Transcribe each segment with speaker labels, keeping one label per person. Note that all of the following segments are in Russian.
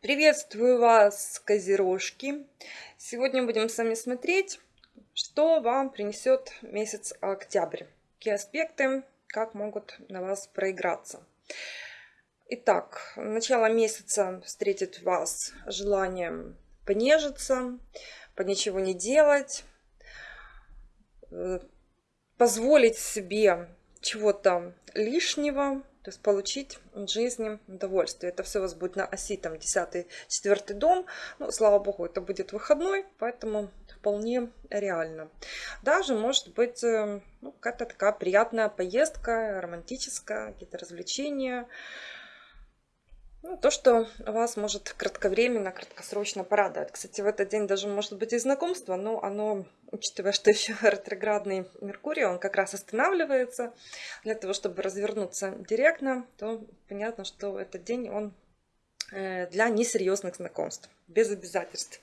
Speaker 1: Приветствую вас, козерожки! Сегодня будем с вами смотреть, что вам принесет месяц октябрь. Какие аспекты, как могут на вас проиграться. Итак, начало месяца встретит вас желанием понежиться, по ничего не делать, э, позволить себе чего-то лишнего, то есть получить в жизни удовольствие. Это все у вас будет на оси, там, 10 четвертый дом. Ну, слава богу, это будет выходной, поэтому вполне реально. Даже может быть э, ну, какая-то такая приятная поездка, романтическая, какие-то развлечения. Ну, то, что вас может кратковременно, краткосрочно порадовать. Кстати, в этот день даже может быть и знакомство, но оно, учитывая, что еще ретроградный Меркурий, он как раз останавливается для того, чтобы развернуться директно, то понятно, что этот день он э, для несерьезных знакомств, без обязательств.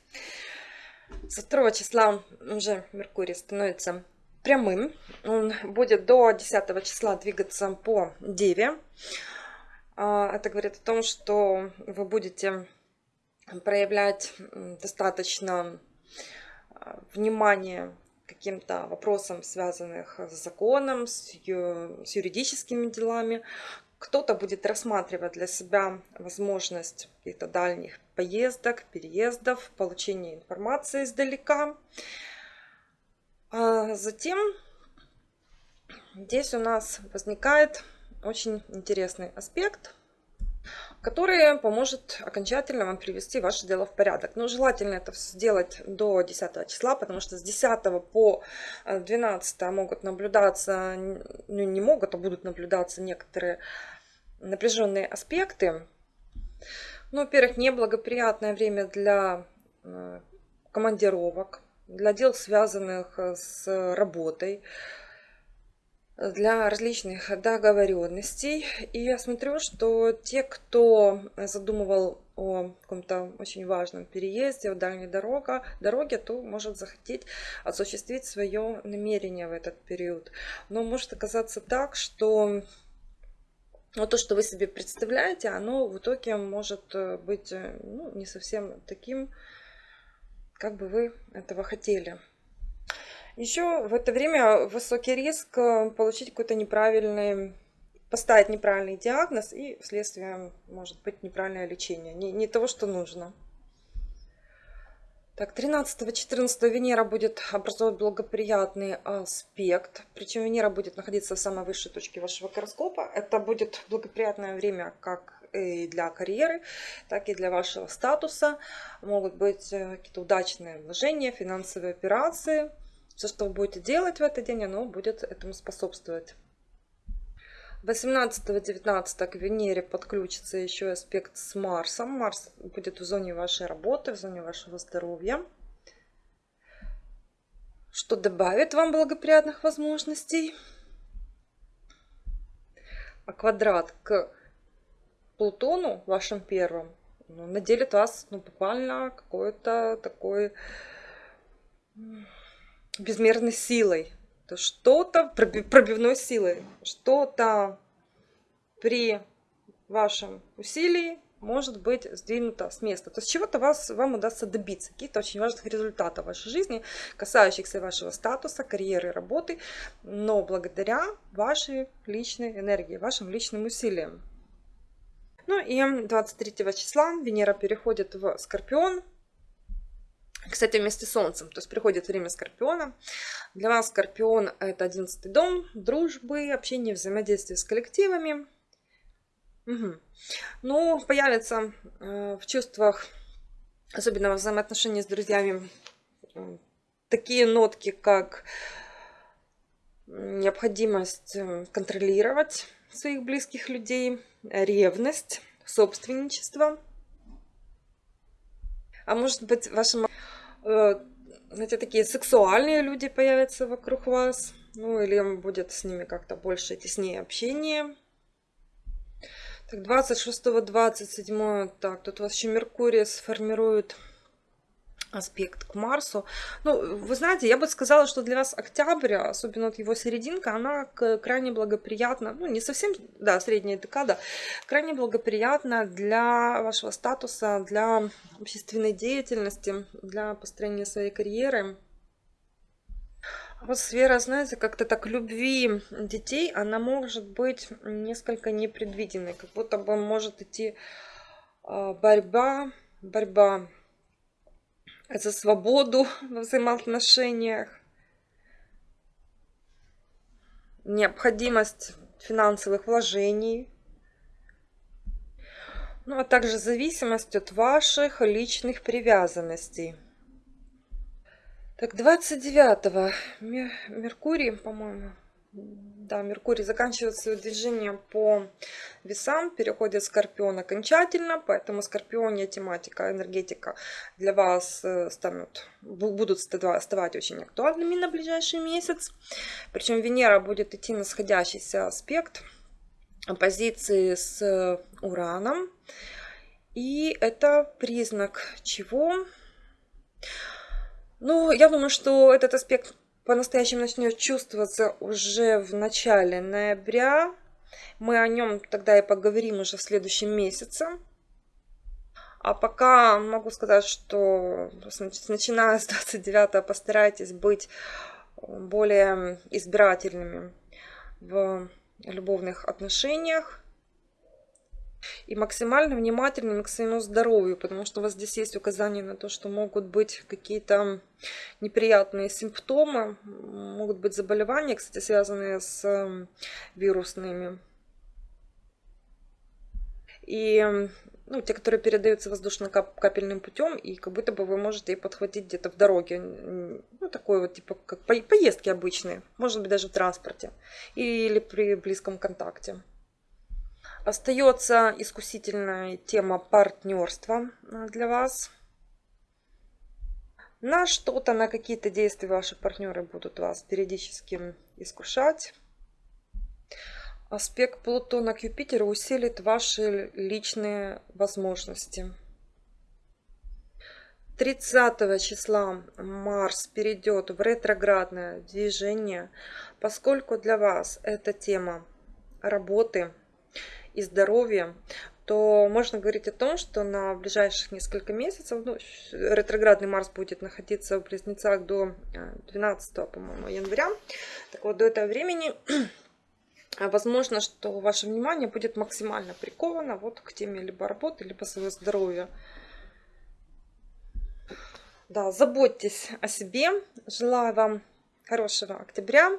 Speaker 1: Со 2 числа уже Меркурий становится прямым. Он будет до 10 числа двигаться по Деве. А, это говорит о том, что вы будете проявлять достаточно а, внимание каким-то вопросам, связанных с законом, с, юридическими делами. Кто-то будет рассматривать для себя возможность каких-то дальних поездок, переездов, получения информации издалека. А затем здесь у нас возникает очень интересный аспект, который поможет окончательно вам привести ваше дело в порядок. Но желательно это сделать до 10 числа, потому что с 10 по 12 могут наблюдаться, ну не могут, а будут наблюдаться некоторые напряженные аспекты. Ну, во-первых, неблагоприятное время для э, командировок, для дел, связанных с работой, для различных договоренностей. И я смотрю, что те, кто задумывал о каком-то очень важном переезде, о дальней дорога, дороге, то может захотеть осуществить свое намерение в этот период. Но может оказаться так, что но то, что вы себе представляете, оно в итоге может быть ну, не совсем таким, как бы вы этого хотели. Еще в это время высокий риск э, получить какой-то неправильный, поставить неправильный диагноз и вследствие может быть неправильное лечение, не, не того, что нужно. Так, 13-14 Венера будет образовывать благоприятный аспект. Причем Венера будет находиться в самой высшей точке вашего гороскопа. Это будет благоприятное время как и для карьеры, так и для вашего статуса. Могут быть э, какие-то удачные вложения, финансовые операции – все, что вы будете делать в этот день, оно будет этому способствовать. 18-19 к Венере подключится еще аспект с Марсом. Марс будет в зоне вашей работы, в зоне вашего здоровья. Что добавит вам благоприятных возможностей. А квадрат к Плутону, вашим первым, ну, наделит вас ну, буквально какой-то такой безмерной силой, то что-то пробивной силой, что-то при вашем усилии может быть сдвинуто с места. То есть чего-то вас, вам удастся добиться, каких-то очень важных результатов в вашей жизни, касающихся вашего статуса, карьеры, работы, но благодаря вашей личной энергии, вашим личным усилиям. Ну и 23 числа Венера переходит в Скорпион, кстати, вместе с Солнцем, то есть приходит время Скорпиона. Для вас Скорпион это одиннадцатый дом, дружбы, общение, взаимодействие с коллективами. Угу. Ну, появится э, в чувствах, особенно во взаимоотношении с друзьями, э, такие нотки, как необходимость э, контролировать своих близких людей, ревность, собственничество. А может быть, вашим знаете, такие сексуальные люди появятся вокруг вас. Ну, или будет с ними как-то больше теснее общение. Так, 26-27, так, тут у вас еще Меркурий сформирует аспект к Марсу. Ну, вы знаете, я бы сказала, что для вас октябрь, особенно вот его серединка, она крайне благоприятна, ну, не совсем, да, средняя декада, крайне благоприятна для вашего статуса, для общественной деятельности, для построения своей карьеры. Вот сфера, знаете, как-то так любви детей, она может быть несколько непредвиденной, как будто бы может идти а, борьба, борьба за свободу во взаимоотношениях, необходимость финансовых вложений, ну а также зависимость от ваших личных привязанностей. Так, 29-го Меркурий, по-моему, да, Меркурий заканчивает свое движение по весам, переходит в Скорпион окончательно, поэтому Скорпионе тематика, энергетика для вас э, станут, будут оставать очень актуальными на ближайший месяц. Причем Венера будет идти на сходящийся аспект оппозиции с Ураном. И это признак чего? Ну, я думаю, что этот аспект по-настоящему начнет чувствоваться уже в начале ноября. Мы о нем тогда и поговорим уже в следующем месяце. А пока могу сказать, что начиная с 29 постарайтесь быть более избирательными в любовных отношениях и максимально внимательными к своему здоровью, потому что у вас здесь есть указания на то, что могут быть какие-то неприятные симптомы, могут быть заболевания, кстати, связанные с эм, вирусными. И ну, те, которые передаются воздушно-капельным путем, и как будто бы вы можете их подхватить где-то в дороге. Ну, такой вот, типа, как поездки обычные, может быть, даже в транспорте или при близком контакте. Остается искусительная тема партнерства э, для вас. На что-то, на какие-то действия ваши партнеры будут вас периодически искушать. Аспект Плутона к Юпитеру усилит ваши личные возможности. 30 числа Марс перейдет в ретроградное движение, поскольку для вас эта тема работы, и здоровья, то можно говорить о том, что на ближайших несколько месяцев, ну, ретроградный Марс будет находиться в Близнецах до 12, э, по-моему, января. Так вот, до этого времени возможно, что ваше внимание будет максимально приковано вот к теме либо работы, либо своего здоровья. Да, заботьтесь о себе. Желаю вам хорошего октября.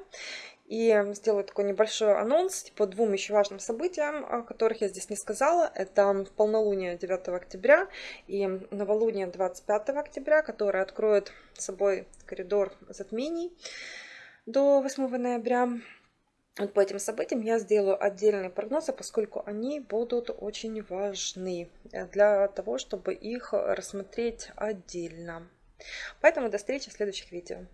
Speaker 1: И сделаю такой небольшой анонс по двум еще важным событиям, о которых я здесь не сказала. Это полнолуние 9 октября и новолуние 25 октября, которое откроет собой коридор затмений до 8 ноября. Вот по этим событиям я сделаю отдельные прогнозы, поскольку они будут очень важны для того, чтобы их рассмотреть отдельно. Поэтому до встречи в следующих видео.